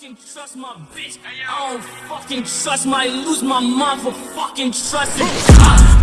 fucking trust my bitch. I don't fucking trust my lose my mind for fucking trusting.